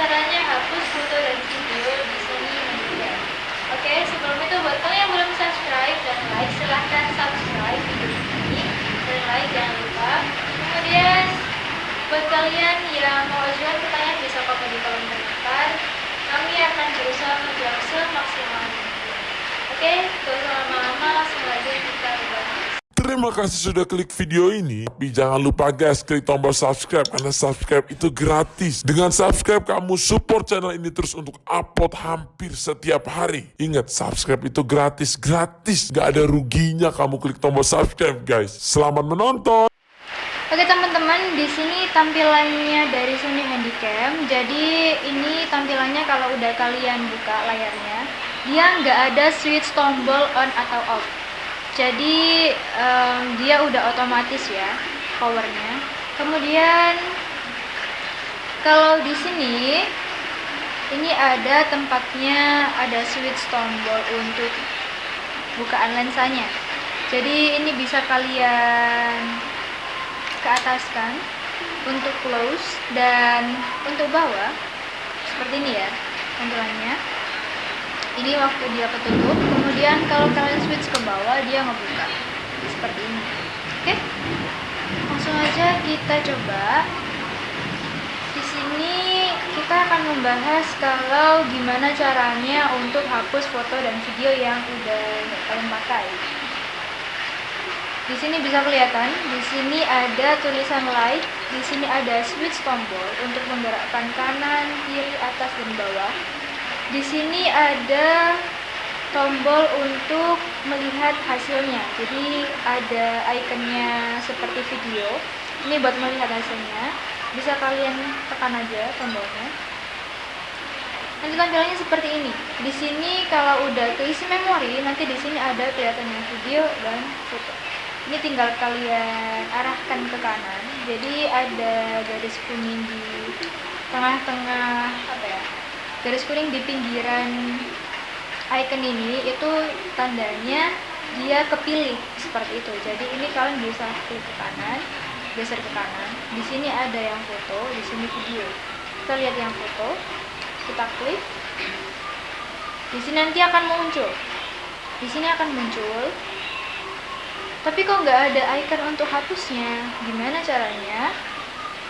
caranya hapus foto dan video di sini media. Oke, sebelum itu buat kalian yang belum subscribe dan like, silahkan subscribe video ini dan like jangan lupa. Kemudian buat kalian yang mau ajukan pertanyaan bisa komen di kolom komentar. Kami akan berusaha menjawab semaksimal mungkin. Oke, gak usah lama-lama, langsung lanjut. Terima kasih sudah klik video ini. Tapi jangan lupa guys, klik tombol subscribe karena subscribe itu gratis. Dengan subscribe kamu support channel ini terus untuk upload hampir setiap hari. Ingat, subscribe itu gratis, gratis. Gak ada ruginya kamu klik tombol subscribe guys. Selamat menonton. Oke teman-teman, di sini tampilannya dari Sony Handycam. Jadi ini tampilannya kalau udah kalian buka layarnya, dia nggak ada switch tombol on atau off. Jadi em, dia udah otomatis ya powernya. Kemudian kalau di sini ini ada tempatnya, ada switch tombol untuk bukaan lensanya. Jadi ini bisa kalian ke atas kan untuk close dan untuk bawah seperti ini ya tampilannya ini waktu dia ketutup kemudian kalau kalian switch ke bawah dia ngebuka. Seperti ini. Oke? Langsung aja kita coba. Di sini kita akan membahas kalau gimana caranya untuk hapus foto dan video yang udah kalian pakai. Di sini bisa kelihatan, di sini ada tulisan light, di sini ada switch tombol untuk menggerakkan kanan, kiri, atas, dan bawah. Di sini ada tombol untuk melihat hasilnya. Jadi ada ikonnya seperti video. Ini buat melihat hasilnya. Bisa kalian tekan aja tombolnya. Nanti tampilannya seperti ini. Di sini kalau udah keisi memori, nanti di sini ada kelihatannya video dan foto ini tinggal kalian arahkan ke kanan jadi ada garis kuning di tengah-tengah apa ya garis kuning di pinggiran icon ini itu tandanya dia kepilih seperti itu. Jadi ini kalian bisa klik ke kanan geser ke kanan. Di sini ada yang foto di sini video. Kita lihat yang foto. Kita klik. Di sini nanti akan muncul. Di sini akan muncul. Tapi kok nggak ada icon untuk hapusnya? Gimana caranya?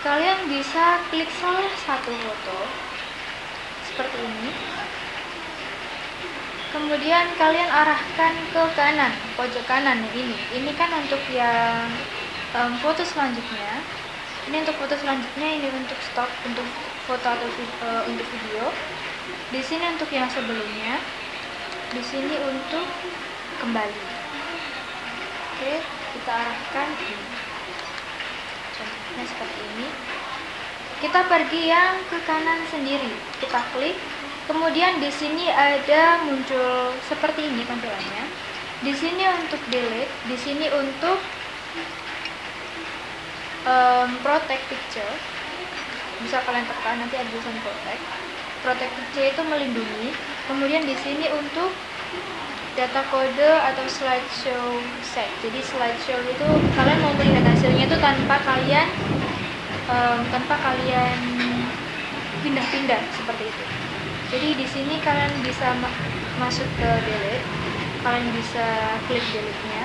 Kalian bisa klik salah satu foto seperti ini kemudian kalian arahkan ke kanan pojok kanan ini. Ini kan untuk yang um, foto selanjutnya. Ini untuk foto selanjutnya ini untuk stop untuk foto atau uh, untuk video. Di sini untuk yang sebelumnya. Di sini untuk kembali. Oke kita arahkan. Ini contohnya seperti ini. Kita pergi yang ke kanan sendiri. Kita klik kemudian di sini ada muncul seperti ini tampilannya. Di sini untuk delete di sini untuk um, protect picture. Bisa kalian tekan nanti ada tulisan protect. Protect picture itu melindungi. Kemudian di sini untuk data kode atau slideshow set. Jadi slideshow itu kalian mau melihat hasilnya itu tanpa kalian um, tanpa kalian pindah-pindah seperti itu jadi di sini kalian bisa ma masuk ke delete. Kalian bisa klik delete nya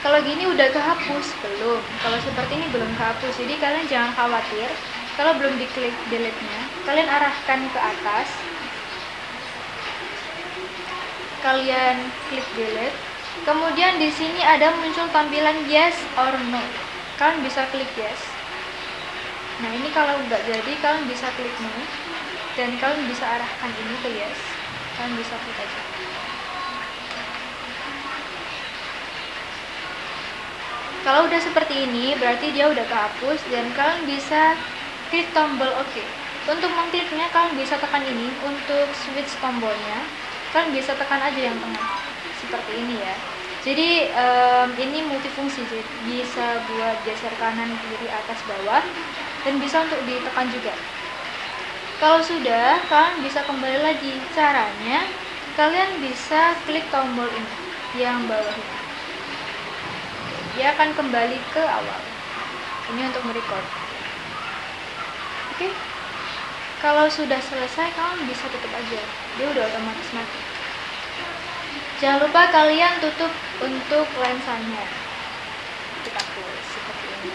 kalau gini udah kehapus? Belum. Kalau seperti ini belum kehapus. Jadi kalian jangan khawatir. Kalau belum diklik delete nya kalian arahkan ke atas. Kalian klik delete. Kemudian di sini ada muncul tampilan yes or no. Kalian bisa klik yes. Nah ini kalau nggak jadi kalian bisa klik no dan kalian bisa arahkan ini ke yes. Kalian bisa klik aja. Kalau udah seperti ini berarti dia udah kehapus dan kalian bisa klik tombol OK. Untuk mengkliknya kalian bisa tekan ini untuk switch tombolnya. Kalian bisa tekan aja yang tengah seperti ini ya. Jadi um, ini multifungsi jadi bisa buat geser kanan kiri atas bawah dan bisa untuk ditekan juga kalau sudah kalian bisa kembali lagi. Caranya kalian bisa klik tombol ini yang bawah ini. Dia akan kembali ke awal. Ini untuk merecord oke? Kalau sudah selesai kalian bisa tutup aja. Dia udah otomatis mati. Jangan lupa kalian tutup untuk lensanya. Kita seperti ini.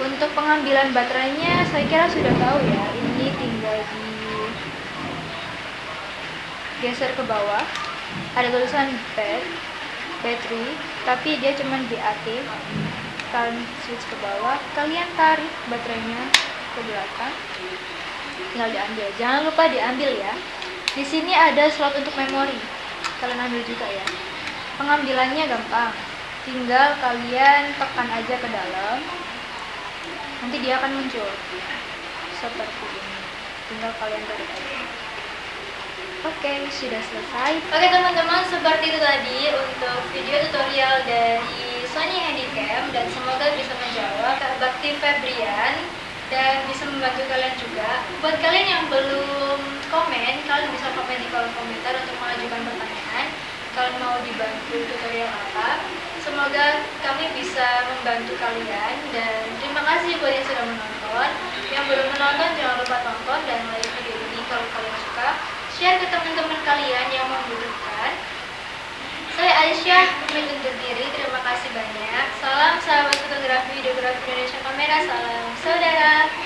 Untuk pengambilan baterainya saya kira sudah tahu ya ini tinggal di geser ke bawah. Ada tulisan bed battery tapi dia cuma BAT kalian switch ke bawah. Kalian tarik baterainya ke belakang. Tinggal diambil. Jangan lupa diambil ya. Di sini ada slot untuk memori. Kalian ambil juga ya. Pengambilannya gampang. Tinggal kalian tekan aja ke dalam. Nanti dia akan muncul. Seperti ini. Tinggal kalian tarik aja oke sudah selesai Oke teman-teman, seperti itu tadi untuk video tutorial dari Sony Handycam dan semoga bisa menjawab Kak Bakti Febrian dan bisa membantu kalian juga. Buat kalian yang belum komen, kalian bisa komen di kolom komentar untuk mengajukan pertanyaan. Kalian mau dibantu tutorial apa? Semoga kami bisa membantu kalian dan terima kasih buat yang sudah menonton. Yang belum menonton jangan lupa tonton dan like video ini kalau kalian suka. Share ke teman-teman kalian yang membutuhkan. Saya Aisyah, pamit undur diri. Terima kasih banyak. Salam sahabat fotografi, videografi Indonesia Kamera. Salam saudara.